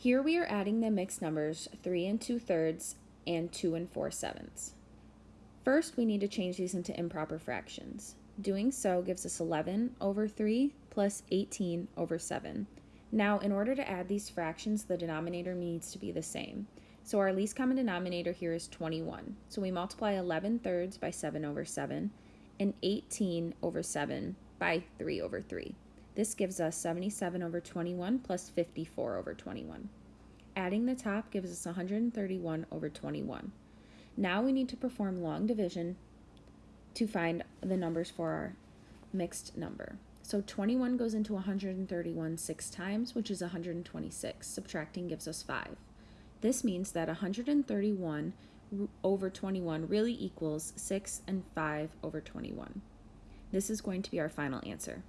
Here we are adding the mixed numbers 3 and 2 thirds and 2 and 4 sevenths. First, we need to change these into improper fractions. Doing so gives us 11 over 3 plus 18 over 7. Now, in order to add these fractions, the denominator needs to be the same. So our least common denominator here is 21. So we multiply 11 thirds by 7 over 7 and 18 over 7 by 3 over 3. This gives us 77 over 21 plus 54 over 21. Adding the top gives us 131 over 21. Now we need to perform long division to find the numbers for our mixed number. So 21 goes into 131 six times, which is 126. Subtracting gives us 5. This means that 131 over 21 really equals 6 and 5 over 21. This is going to be our final answer.